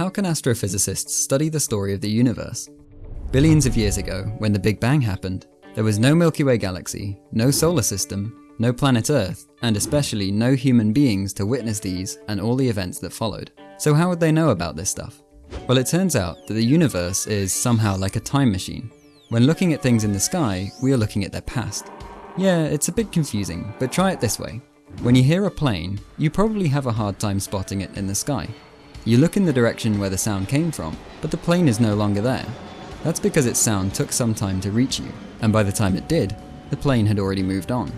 how can astrophysicists study the story of the universe? Billions of years ago, when the Big Bang happened, there was no Milky Way galaxy, no solar system, no planet Earth, and especially no human beings to witness these and all the events that followed. So how would they know about this stuff? Well, it turns out that the universe is somehow like a time machine. When looking at things in the sky, we are looking at their past. Yeah, it's a bit confusing, but try it this way. When you hear a plane, you probably have a hard time spotting it in the sky. You look in the direction where the sound came from, but the plane is no longer there. That's because its sound took some time to reach you, and by the time it did, the plane had already moved on.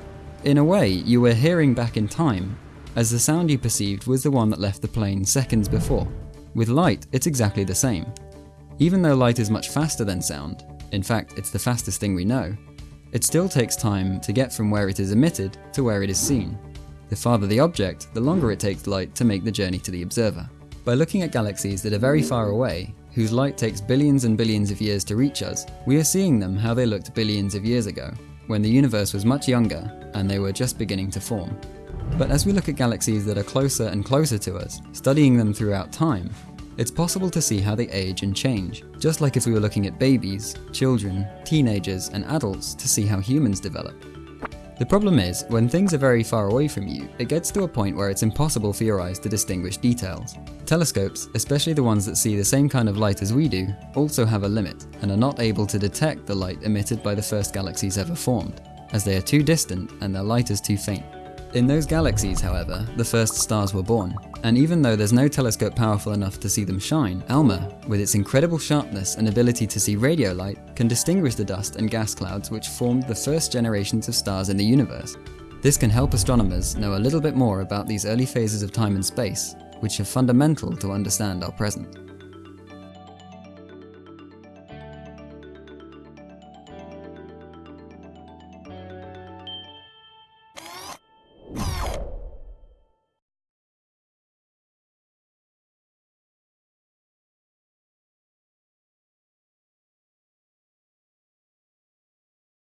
In a way, you were hearing back in time, as the sound you perceived was the one that left the plane seconds before. With light, it's exactly the same. Even though light is much faster than sound, in fact, it's the fastest thing we know, it still takes time to get from where it is emitted to where it is seen. The farther the object, the longer it takes light to make the journey to the observer. By looking at galaxies that are very far away, whose light takes billions and billions of years to reach us, we are seeing them how they looked billions of years ago, when the universe was much younger and they were just beginning to form. But as we look at galaxies that are closer and closer to us, studying them throughout time, it's possible to see how they age and change, just like if we were looking at babies, children, teenagers, and adults to see how humans develop. The problem is, when things are very far away from you, it gets to a point where it's impossible for your eyes to distinguish details. Telescopes, especially the ones that see the same kind of light as we do, also have a limit, and are not able to detect the light emitted by the first galaxies ever formed, as they are too distant and their light is too faint. In those galaxies, however, the first stars were born, and even though there's no telescope powerful enough to see them shine, ALMA, with its incredible sharpness and ability to see radio light, can distinguish the dust and gas clouds which formed the first generations of stars in the universe. This can help astronomers know a little bit more about these early phases of time and space, which are fundamental to understand our present.